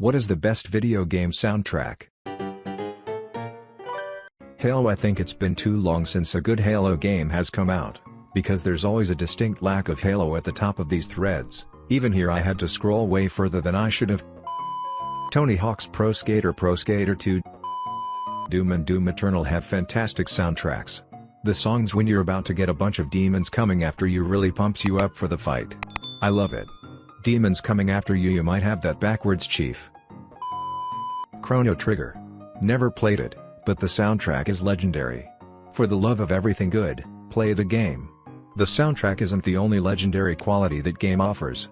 What is the best video game soundtrack? Halo I think it's been too long since a good Halo game has come out, because there's always a distinct lack of Halo at the top of these threads, even here I had to scroll way further than I should have. Tony Hawk's Pro Skater Pro Skater 2 Doom and Doom Eternal have fantastic soundtracks. The songs when you're about to get a bunch of demons coming after you really pumps you up for the fight. I love it. Demons coming after you you might have that backwards chief. Chrono Trigger. Never played it, but the soundtrack is legendary. For the love of everything good, play the game. The soundtrack isn't the only legendary quality that game offers.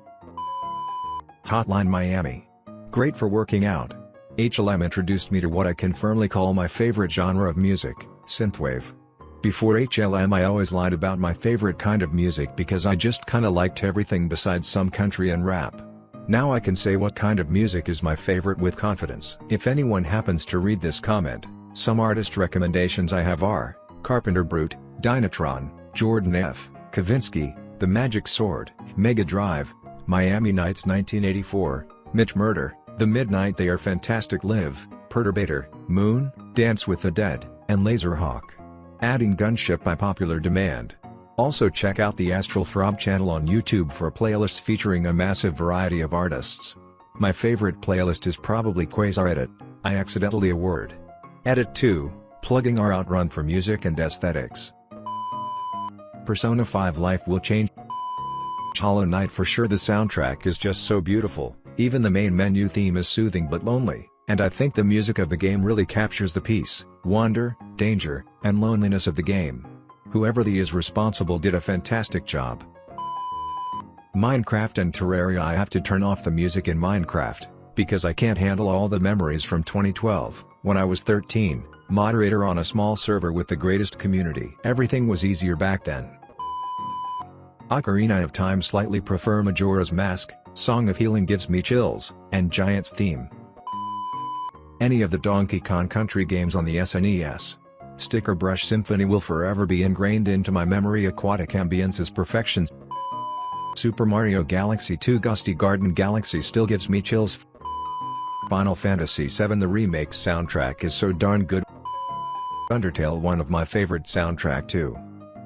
Hotline Miami. Great for working out. HLM introduced me to what I can firmly call my favorite genre of music, synthwave. Before HLM I always lied about my favorite kind of music because I just kinda liked everything besides some country and rap. Now I can say what kind of music is my favorite with confidence. If anyone happens to read this comment, some artist recommendations I have are, Carpenter Brut, Dynatron, Jordan F., Kavinsky, The Magic Sword, Mega Drive, Miami Nights 1984, Mitch Murder, The Midnight They Are Fantastic Live, Perturbator, Moon, Dance with the Dead, and Laserhawk. Adding Gunship by popular demand. Also check out the Astral Throb channel on YouTube for playlists featuring a massive variety of artists. My favorite playlist is probably Quasar Edit, I accidentally a word. Edit 2, plugging our outrun for music and aesthetics. Persona 5 Life will change Hollow Knight for sure the soundtrack is just so beautiful, even the main menu theme is soothing but lonely, and I think the music of the game really captures the peace, wonder, danger, and loneliness of the game. Whoever the is responsible did a fantastic job. Minecraft and Terraria I have to turn off the music in Minecraft, because I can't handle all the memories from 2012, when I was 13, moderator on a small server with the greatest community. Everything was easier back then. Ocarina of Time slightly prefer Majora's Mask, Song of Healing gives me chills, and Giant's theme. Any of the Donkey Kong Country games on the SNES. Sticker Brush Symphony will forever be ingrained into my memory Aquatic Ambience's perfection. Super Mario Galaxy 2 Gusty Garden Galaxy still gives me chills. Final Fantasy VII The remake soundtrack is so darn good. Undertale one of my favorite soundtrack too.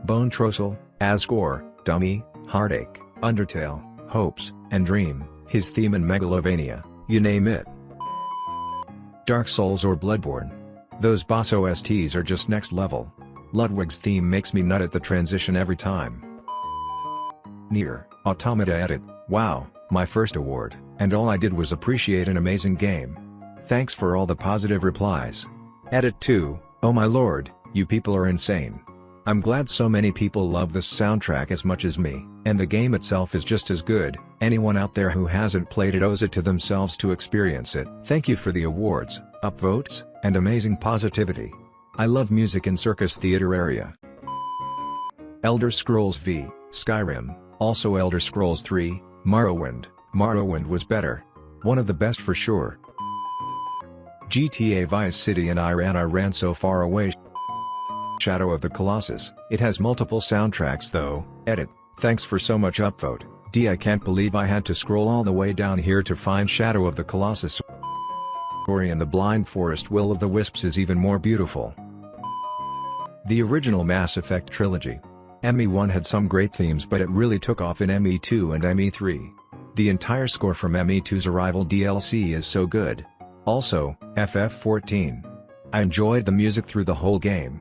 Bonetrousle, Asgore, Dummy, Heartache, Undertale, Hopes, and Dream, his theme in Megalovania, you name it. Dark Souls or Bloodborne. Those boss OSTs are just next level. Ludwig's theme makes me nut at the transition every time. NieR, Automata Edit, wow, my first award, and all I did was appreciate an amazing game. Thanks for all the positive replies. Edit 2, oh my lord, you people are insane. I'm glad so many people love this soundtrack as much as me, and the game itself is just as good, anyone out there who hasn't played it owes it to themselves to experience it. Thank you for the awards, upvotes, and amazing positivity. I love music in circus theater area. Elder Scrolls V, Skyrim, also Elder Scrolls 3, Morrowind, Morrowind was better. One of the best for sure. GTA Vice City and I ran I ran so far away Shadow of the Colossus. It has multiple soundtracks though, edit, thanks for so much upvote, D I can't believe I had to scroll all the way down here to find Shadow of the Colossus. Ori and the Blind Forest Will of the Wisps is even more beautiful. The original Mass Effect trilogy. ME1 had some great themes but it really took off in ME2 and ME3. The entire score from ME2's Arrival DLC is so good. Also, FF14. I enjoyed the music through the whole game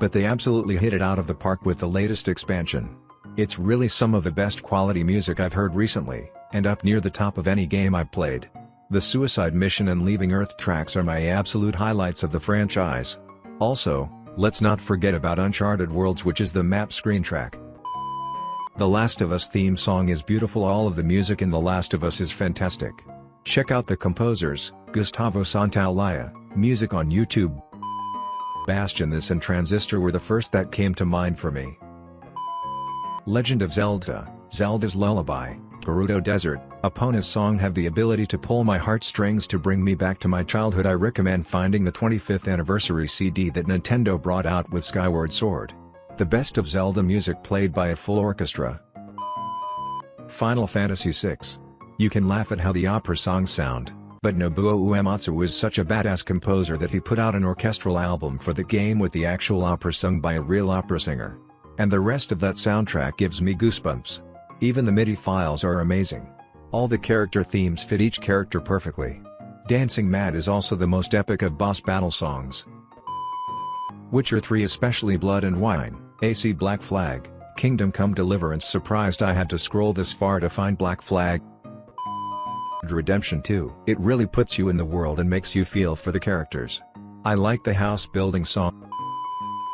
but they absolutely hit it out of the park with the latest expansion. It's really some of the best quality music I've heard recently, and up near the top of any game I've played. The Suicide Mission and Leaving Earth tracks are my absolute highlights of the franchise. Also, let's not forget about Uncharted Worlds which is the map screen track. The Last of Us theme song is beautiful all of the music in The Last of Us is fantastic. Check out the composers, Gustavo Santaolalla, music on YouTube. Bastion this and Transistor were the first that came to mind for me. Legend of Zelda, Zelda's Lullaby, Gerudo Desert, Epona's song have the ability to pull my heartstrings to bring me back to my childhood I recommend finding the 25th anniversary CD that Nintendo brought out with Skyward Sword. The best of Zelda music played by a full orchestra. Final Fantasy VI. You can laugh at how the opera songs sound, But Nobuo Uematsu is such a badass composer that he put out an orchestral album for the game with the actual opera sung by a real opera singer. And the rest of that soundtrack gives me goosebumps. Even the MIDI files are amazing. All the character themes fit each character perfectly. Dancing Mad is also the most epic of boss battle songs. Witcher 3 especially Blood and Wine, AC Black Flag, Kingdom Come Deliverance surprised I had to scroll this far to find Black Flag. Redemption 2 It really puts you in the world and makes you feel for the characters. I like the house building song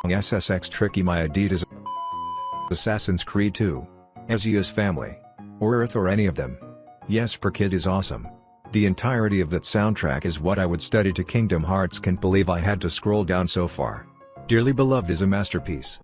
SSX Tricky My Adidas Assassin's Creed 2 Ezio's Family or Earth or any of them. Jesper Kyd is awesome. The entirety of that soundtrack is what I would study to Kingdom Hearts can't believe I had to scroll down so far. Dearly Beloved is a masterpiece.